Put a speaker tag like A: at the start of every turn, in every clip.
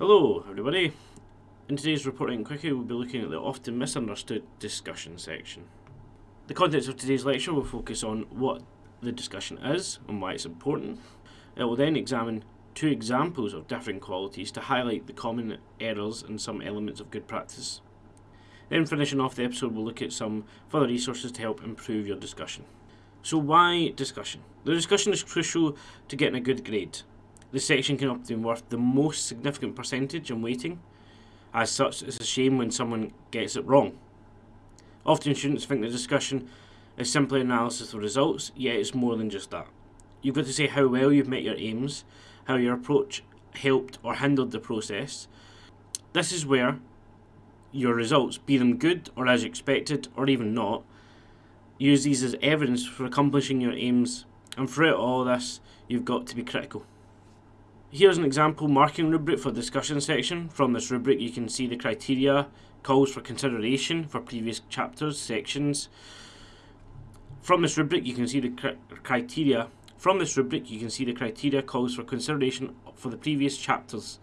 A: Hello everybody. In today's reporting quickie we'll be looking at the often misunderstood discussion section. The context of today's lecture will focus on what the discussion is and why it's important. It will then examine two examples of differing qualities to highlight the common errors and some elements of good practice. Then finishing off the episode we'll look at some further resources to help improve your discussion. So why discussion? The discussion is crucial to getting a good grade. This section can often worth the most significant percentage in weighting. As such, it's a shame when someone gets it wrong. Often students think the discussion is simply analysis of results, yet it's more than just that. You've got to say how well you've met your aims, how your approach helped or hindered the process. This is where your results, be them good or as expected or even not, use these as evidence for accomplishing your aims, and throughout all this, you've got to be critical. Here's an example marking rubric for discussion section. From this rubric you can see the criteria, calls for consideration for previous chapters, sections. From this rubric you can see the cri criteria. From this rubric you can see the criteria calls for consideration for the previous chapters.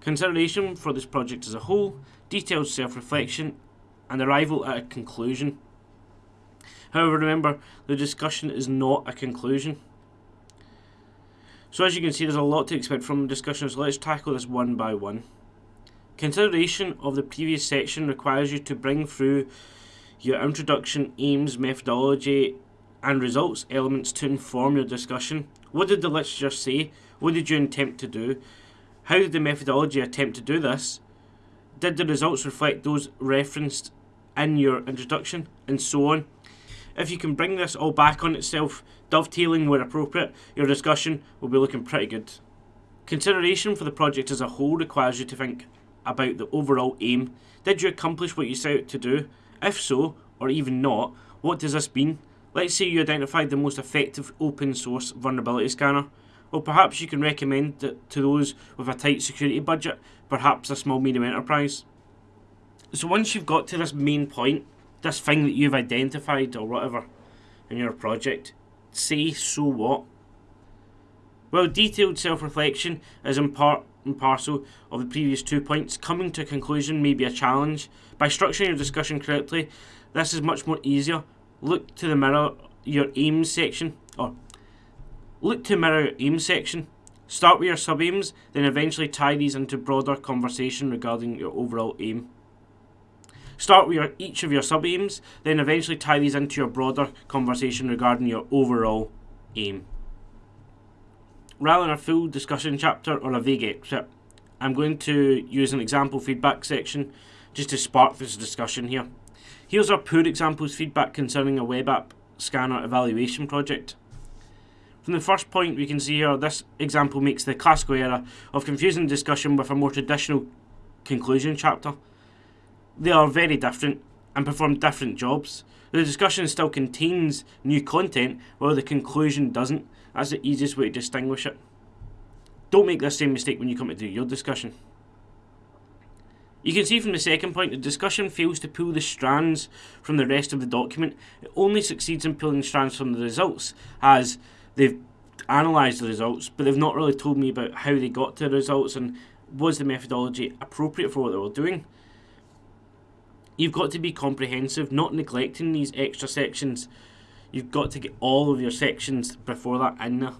A: Consideration for this project as a whole, detailed self-reflection, and arrival at a conclusion. However, remember, the discussion is not a conclusion. So as you can see, there's a lot to expect from the discussion, so let's tackle this one by one. Consideration of the previous section requires you to bring through your introduction, aims, methodology, and results elements to inform your discussion. What did the literature say? What did you attempt to do? How did the methodology attempt to do this? Did the results reflect those referenced in your introduction? And so on. If you can bring this all back on itself, dovetailing where appropriate, your discussion will be looking pretty good. Consideration for the project as a whole requires you to think about the overall aim. Did you accomplish what you set out to do? If so, or even not, what does this mean? Let's say you identified the most effective open source vulnerability scanner. Well, perhaps you can recommend it to those with a tight security budget, perhaps a small medium enterprise. So once you've got to this main point, this thing that you've identified or whatever in your project, say so what? Well, detailed self-reflection is in part and parcel of the previous two points. Coming to a conclusion may be a challenge. By structuring your discussion correctly, this is much more easier. Look to the mirror your aims section, or look to mirror your aims section. Start with your sub-aims, then eventually tie these into broader conversation regarding your overall aim. Start with your, each of your sub-aims, then eventually tie these into your broader conversation regarding your overall aim. Rather than a full discussion chapter or a vague excerpt, I'm going to use an example feedback section just to spark this discussion here. Here's our poor examples feedback concerning a web app scanner evaluation project. From the first point we can see here, this example makes the classical error of confusing discussion with a more traditional conclusion chapter. They are very different and perform different jobs. The discussion still contains new content, while the conclusion doesn't. That's the easiest way to distinguish it. Don't make this same mistake when you come to do your discussion. You can see from the second point, the discussion fails to pull the strands from the rest of the document. It only succeeds in pulling strands from the results, as they've analysed the results, but they've not really told me about how they got to the results and was the methodology appropriate for what they were doing. You've got to be comprehensive, not neglecting these extra sections. You've got to get all of your sections before that in there.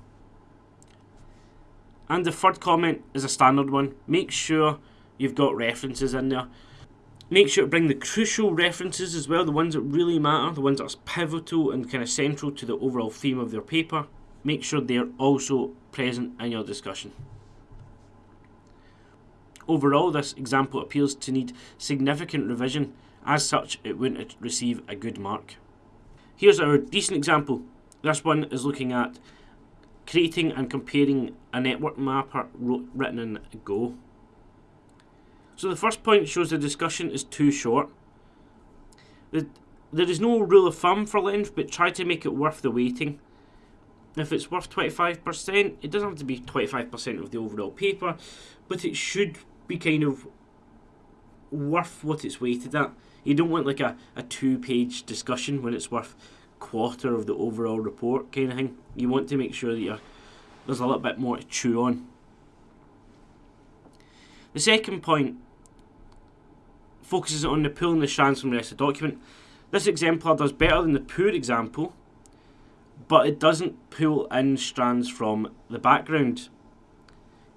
A: And the third comment is a standard one. Make sure you've got references in there. Make sure to bring the crucial references as well, the ones that really matter, the ones that are pivotal and kind of central to the overall theme of your paper. Make sure they're also present in your discussion. Overall, this example appears to need significant revision. As such, it wouldn't receive a good mark. Here's our decent example. This one is looking at creating and comparing a network mapper written in Go. So the first point shows the discussion is too short. There is no rule of thumb for length, but try to make it worth the weighting. If it's worth 25%, it doesn't have to be 25% of the overall paper, but it should be kind of worth what it's weighted at. You don't want like a, a two page discussion when it's worth quarter of the overall report kind of thing. You want to make sure that you're, there's a little bit more to chew on. The second point focuses on the pulling the strands from the rest of the document. This exemplar does better than the poor example, but it doesn't pull in strands from the background.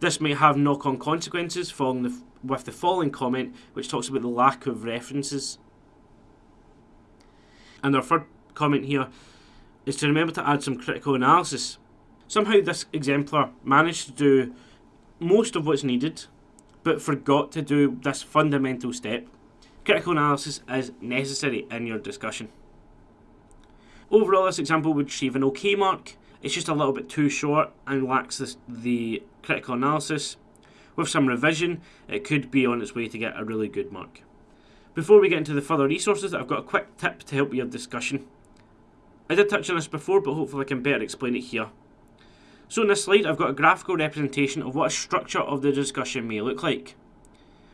A: This may have knock-on consequences following the, with the following comment, which talks about the lack of references. And our third comment here is to remember to add some critical analysis. Somehow this exemplar managed to do most of what's needed, but forgot to do this fundamental step. Critical analysis is necessary in your discussion. Overall, this example would achieve an OK mark. It's just a little bit too short and lacks this, the critical analysis. With some revision, it could be on its way to get a really good mark. Before we get into the further resources, I've got a quick tip to help your discussion. I did touch on this before, but hopefully I can better explain it here. So in this slide, I've got a graphical representation of what a structure of the discussion may look like.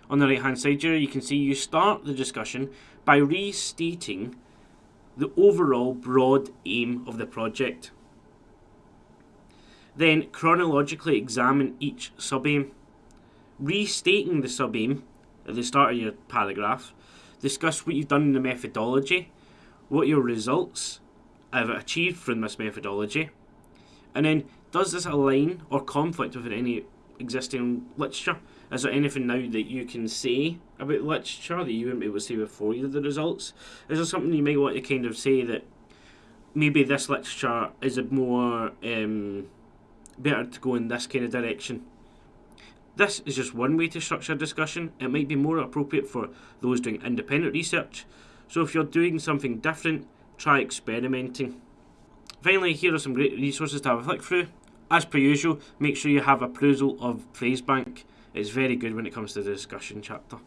A: On the right hand side here, you can see you start the discussion by restating the overall broad aim of the project. Then chronologically examine each sub-aim. Restating the sub-aim at the start of your paragraph, discuss what you've done in the methodology, what your results have achieved from this methodology, and then does this align or conflict with any existing literature? Is there anything now that you can say about literature that you wouldn't be able to say before you did the results? Is there something you might want to kind of say that maybe this literature is a more um, better to go in this kind of direction? This is just one way to structure discussion. It might be more appropriate for those doing independent research. So if you're doing something different, try experimenting. Finally, here are some great resources to have a flick through. As per usual, make sure you have a perusal of Phrasebank. It's very good when it comes to the discussion chapter.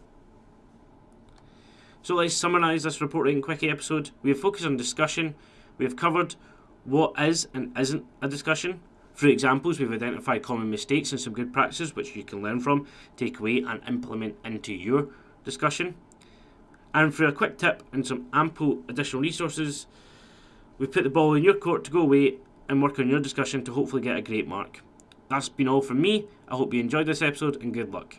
A: So let's summarise this report writing quickie episode. We have focused on discussion. We have covered what is and isn't a discussion. Through examples, we've identified common mistakes and some good practices which you can learn from, take away and implement into your discussion. And for a quick tip and some ample additional resources, we've put the ball in your court to go away and work on your discussion to hopefully get a great mark. That's been all from me. I hope you enjoyed this episode and good luck.